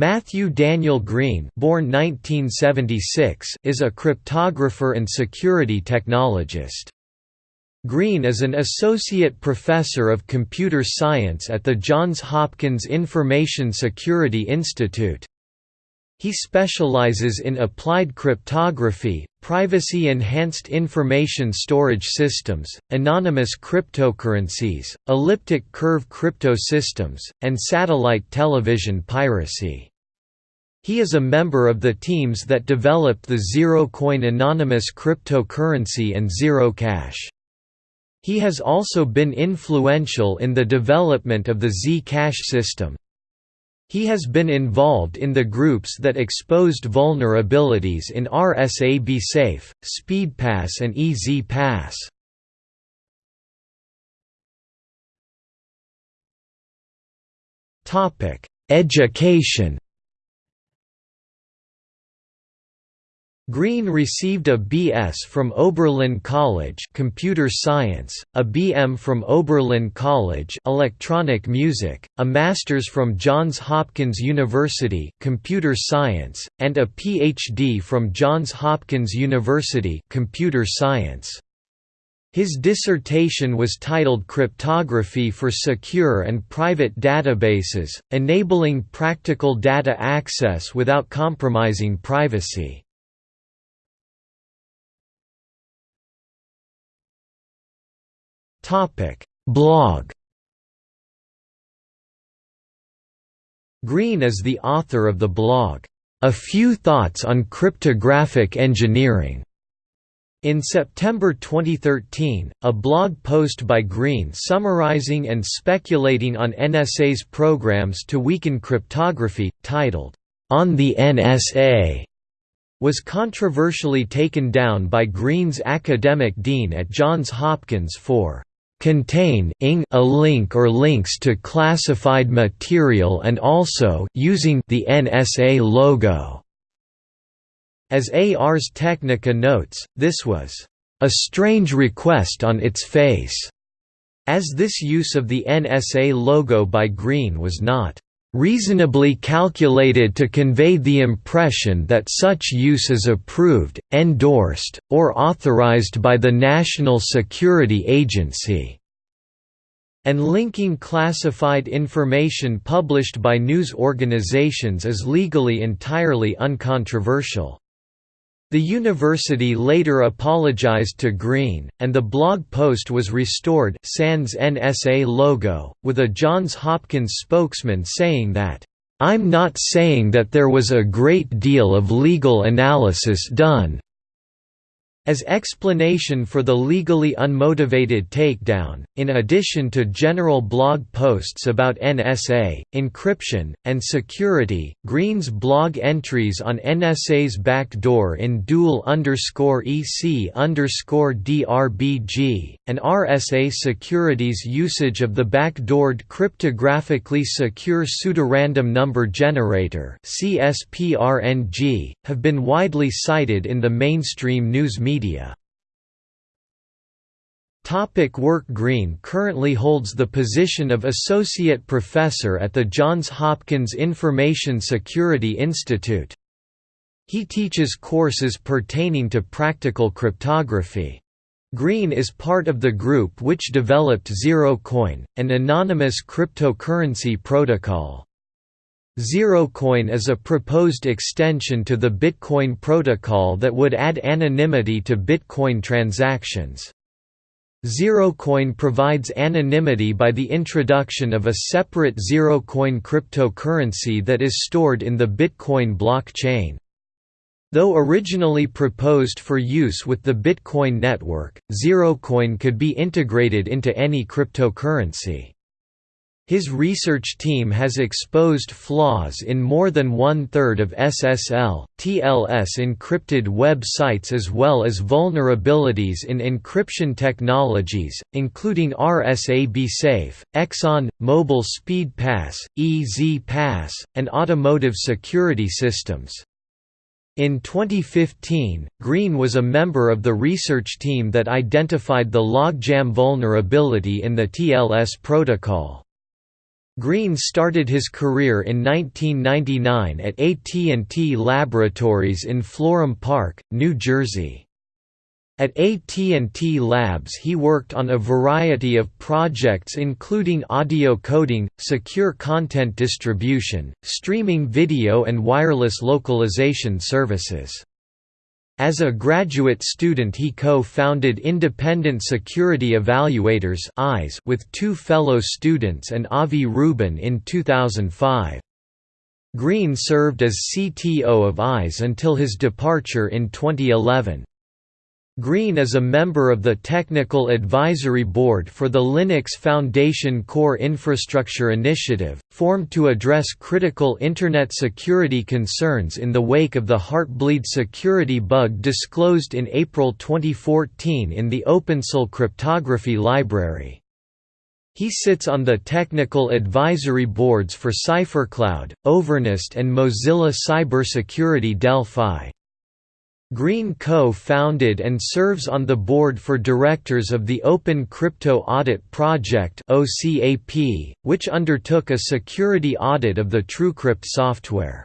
Matthew Daniel Green born 1976 is a cryptographer and security technologist. Green is an associate professor of computer science at the Johns Hopkins Information Security Institute. He specializes in applied cryptography, privacy-enhanced information storage systems, anonymous cryptocurrencies, elliptic curve crypto systems, and satellite television piracy. He is a member of the teams that developed the zero-coin anonymous cryptocurrency and Zero-Cash. He has also been influential in the development of the Zcash system. He has been involved in the groups that exposed vulnerabilities in RSA-BSafe, SpeedPass and EZ-Pass. Education Green received a B.S. from Oberlin College Computer Science, a B.M. from Oberlin College Electronic Music, a Master's from Johns Hopkins University Computer Science, and a Ph.D. from Johns Hopkins University Computer Science. His dissertation was titled Cryptography for Secure and Private Databases, Enabling Practical Data Access Without Compromising Privacy. Topic: Blog. Green is the author of the blog, A Few Thoughts on Cryptographic Engineering. In September 2013, a blog post by Green summarizing and speculating on NSA's programs to weaken cryptography, titled, On the NSA, was controversially taken down by Green's academic dean at Johns Hopkins for contain a link or links to classified material and also using the NSA logo. As Ars Technica notes, this was a strange request on its face, as this use of the NSA logo by Green was not reasonably calculated to convey the impression that such use is approved, endorsed, or authorized by the National Security Agency." And linking classified information published by news organizations is legally entirely uncontroversial. The university later apologized to Green, and the blog post was restored sans NSA logo, with a Johns Hopkins spokesman saying that, "...I'm not saying that there was a great deal of legal analysis done, as explanation for the legally unmotivated takedown, in addition to general blog posts about NSA, encryption, and security, Green's blog entries on NSA's backdoor in dual EC DRBG, and RSA Security's usage of the backdoored cryptographically secure pseudorandom number generator have been widely cited in the mainstream news media media. Topic work Green currently holds the position of Associate Professor at the Johns Hopkins Information Security Institute. He teaches courses pertaining to practical cryptography. Green is part of the group which developed ZeroCoin, an anonymous cryptocurrency protocol. ZeroCoin is a proposed extension to the Bitcoin protocol that would add anonymity to Bitcoin transactions. ZeroCoin provides anonymity by the introduction of a separate ZeroCoin cryptocurrency that is stored in the Bitcoin blockchain. Though originally proposed for use with the Bitcoin network, ZeroCoin could be integrated into any cryptocurrency. His research team has exposed flaws in more than one-third of SSL, TLS encrypted web sites as well as vulnerabilities in encryption technologies, including RSA-BSafe, Exxon, Mobil Speed Pass, EZ Pass, and automotive security systems. In 2015, Green was a member of the research team that identified the logjam vulnerability in the TLS protocol. Green started his career in 1999 at AT&T Laboratories in Florham Park, New Jersey. At AT&T Labs he worked on a variety of projects including audio coding, secure content distribution, streaming video and wireless localization services. As a graduate student he co-founded Independent Security Evaluators with two fellow students and Avi Rubin in 2005. Green served as CTO of ISE until his departure in 2011. Green is a member of the Technical Advisory Board for the Linux Foundation Core Infrastructure Initiative, formed to address critical Internet security concerns in the wake of the Heartbleed security bug disclosed in April 2014 in the OpenSSL cryptography library. He sits on the technical advisory boards for CipherCloud, Overnest and Mozilla Cybersecurity Delphi. Green co-founded and serves on the board for directors of the Open Crypto Audit Project which undertook a security audit of the TrueCrypt software.